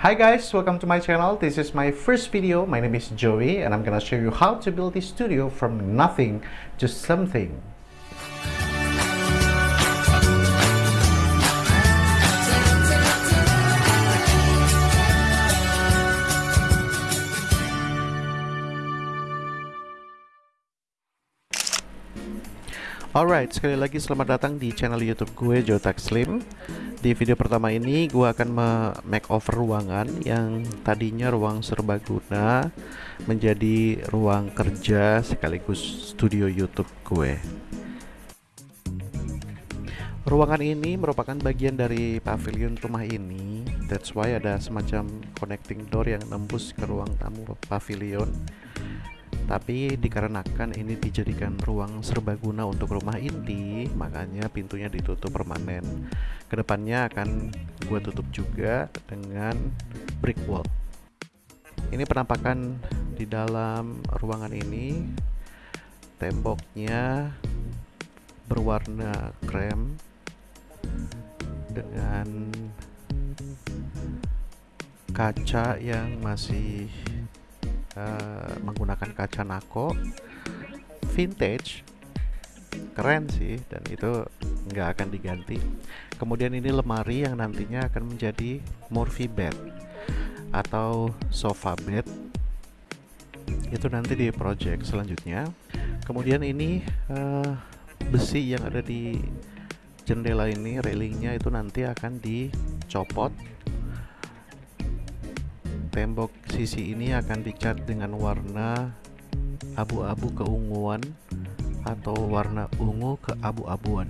Hi guys, welcome to my channel. This is my first video. My name is Joey and I'm gonna show you how to build this studio from nothing to something. Alright, sekali lagi selamat datang di channel YouTube gue Jotak Slim. Di video pertama ini gue akan me-makeover ruangan yang tadinya ruang serbaguna menjadi ruang kerja sekaligus studio YouTube gue. Ruangan ini merupakan bagian dari pavilion rumah ini. That's why ada semacam connecting door yang nembus ke ruang tamu pavilion tapi dikarenakan ini dijadikan ruang serbaguna untuk rumah inti makanya pintunya ditutup permanen. Ke depannya akan gue tutup juga dengan brick wall. Ini penampakan di dalam ruangan ini. Temboknya berwarna krem dengan kaca yang masih uh, menggunakan kaca nako. Vintage. Keren sih dan itu nggak akan diganti. Kemudian ini lemari yang nantinya akan menjadi Morphy bed atau sofa bed. Itu nanti di project selanjutnya. Kemudian ini uh, besi yang ada di jendela ini railingnya itu nanti akan dicopot tembok. Sisi ini akan dicat dengan warna abu-abu keunguan atau warna ungu keabu-abuan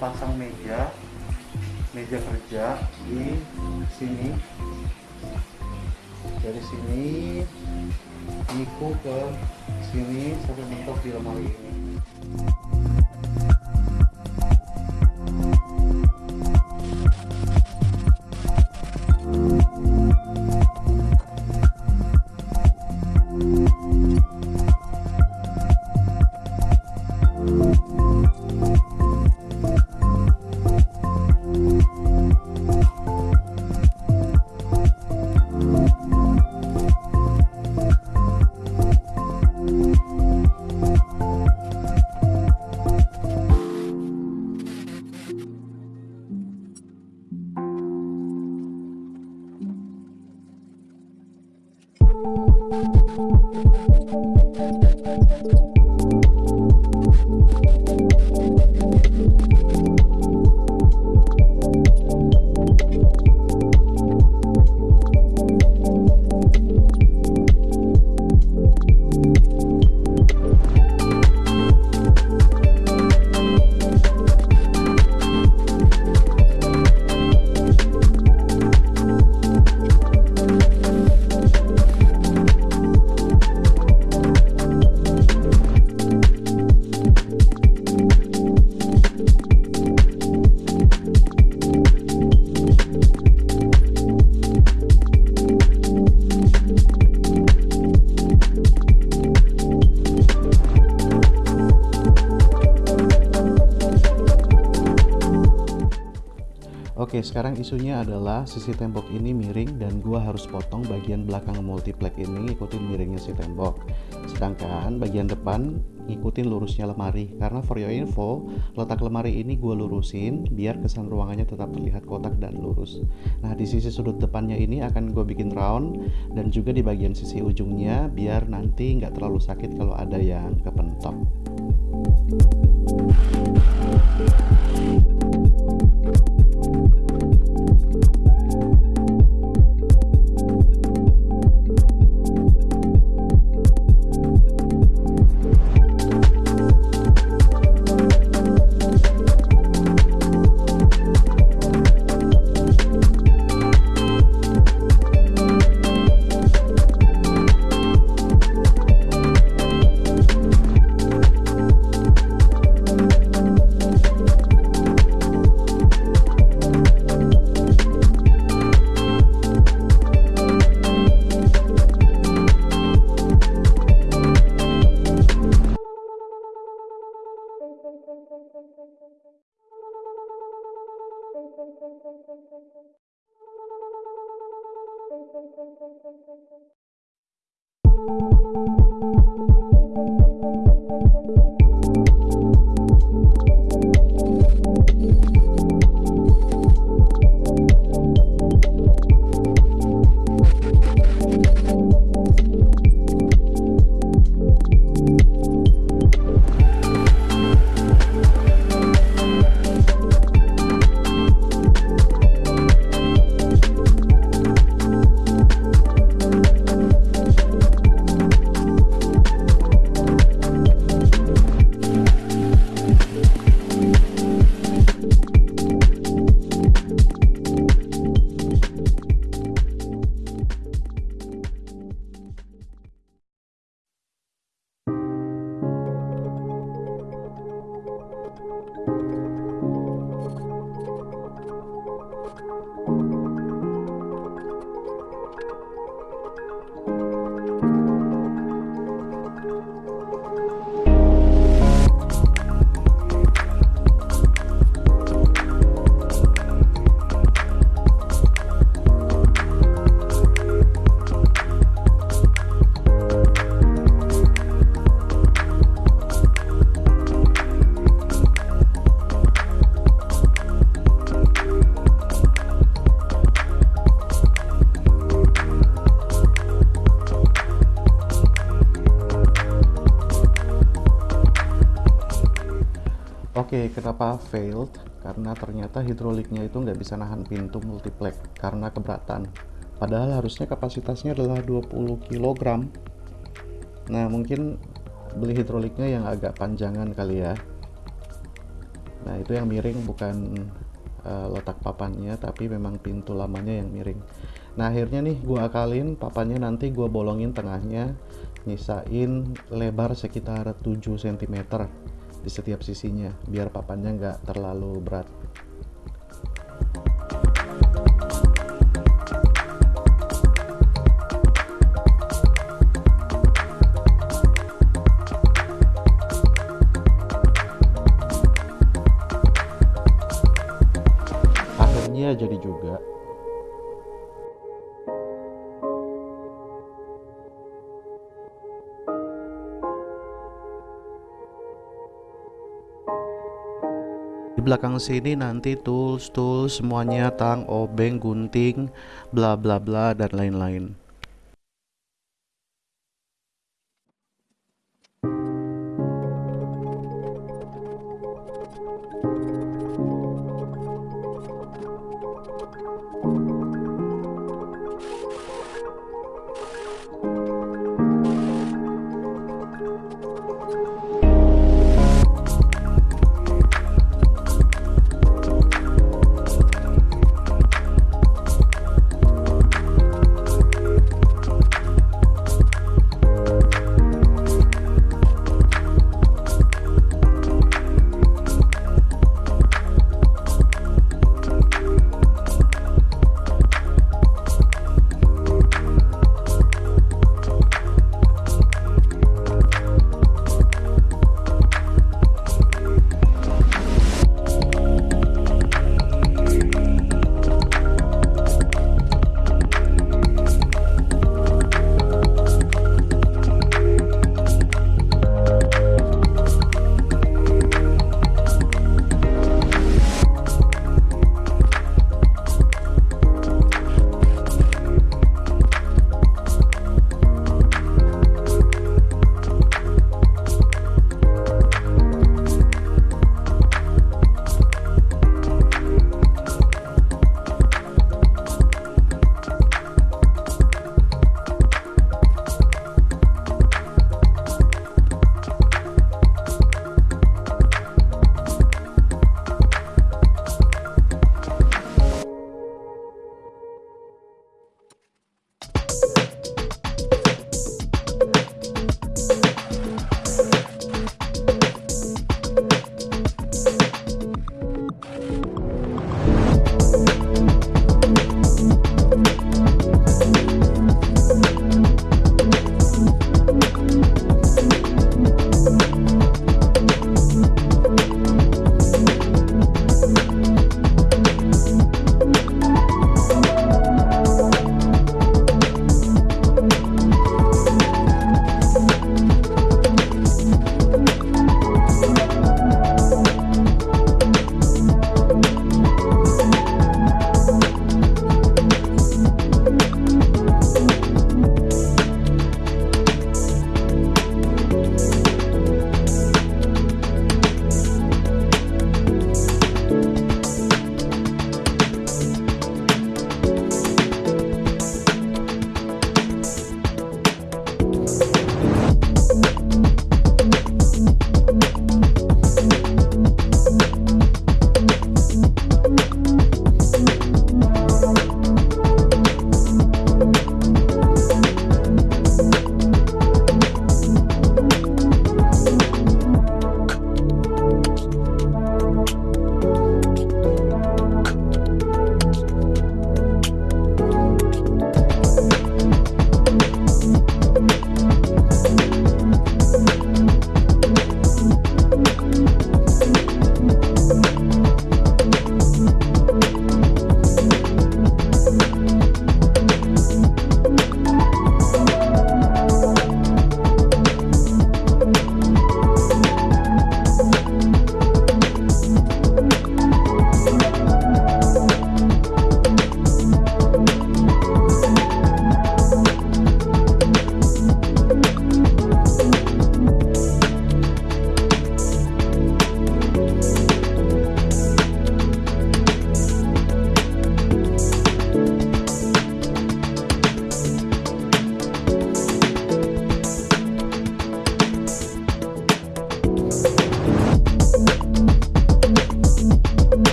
pasang meja meja kerja di sini. Dari sini niku ke sini sampai bentuk di lemari ini. Sekarang isunya adalah sisi tembok ini miring dan gua harus potong bagian belakang multiplex ini ikutin miringnya si tembok. Sedangkan bagian depan ngikutin lurusnya lemari. Karena for your info, letak lemari ini gua lurusin biar kesan ruangannya tetap terlihat kotak dan lurus. Nah, di sisi sudut depannya ini akan gue bikin round dan juga di bagian sisi ujungnya biar nanti nggak terlalu sakit kalau ada yang kepentok. Failed? Karena ternyata hidroliknya itu nggak bisa nahan pintu multiplex karena keberatan. Padahal harusnya kapasitasnya adalah 20 kg. Nah, mungkin beli hidroliknya yang agak panjangan kali ya. Nah, itu yang miring bukan uh, letak papannya tapi memang pintu lamanya yang miring nah akhirnya nih gua akalin papannya nanti gua bolongin tengahnya nyisain lebar sekitar 7 cm di setiap sisinya biar papannya nggak terlalu berat di belakang sini nanti tools tools semuanya tang obeng gunting bla bla bla dan lain-lain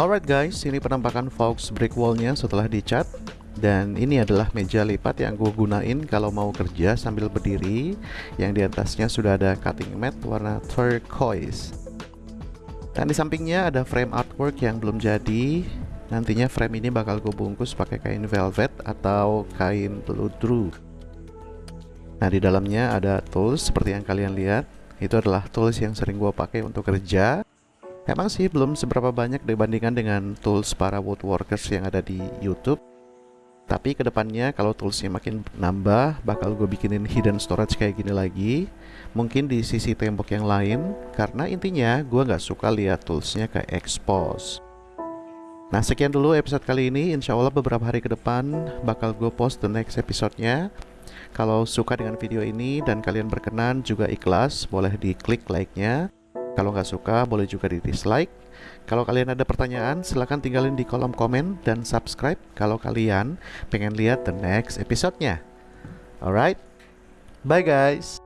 Alright guys, ini penampakan Fox brick wallnya setelah dicat. Dan ini adalah meja lipat yang gue gunain kalau mau kerja sambil berdiri. Yang di atasnya sudah ada cutting mat warna turquoise. Dan di sampingnya ada frame artwork yang belum jadi. Nantinya frame ini bakal gue bungkus pakai kain velvet atau kain peludru nah di dalamnya ada tools seperti yang kalian lihat. Itu adalah tools yang sering gue pakai untuk kerja Emang sih belum seberapa banyak dibandingkan dengan tools para woodworkers yang ada di YouTube. Tapi ke depannya kalau toolsnya makin nambah, bakal gue bikinin hidden storage kayak gini lagi. Mungkin di sisi tembok yang lain, karena intinya gue nggak suka lihat toolsnya kayak expose. Nah sekian dulu episode kali ini, insya Allah beberapa hari ke depan bakal gue post the next episode-nya. Kalau suka dengan video ini dan kalian berkenan juga ikhlas, boleh diklik like-nya. Kalau nggak suka, boleh juga di dislike. Kalau kalian ada pertanyaan, silahkan tinggalin di kolom komen dan subscribe kalau kalian pengen lihat the next episode-nya. Alright, bye guys.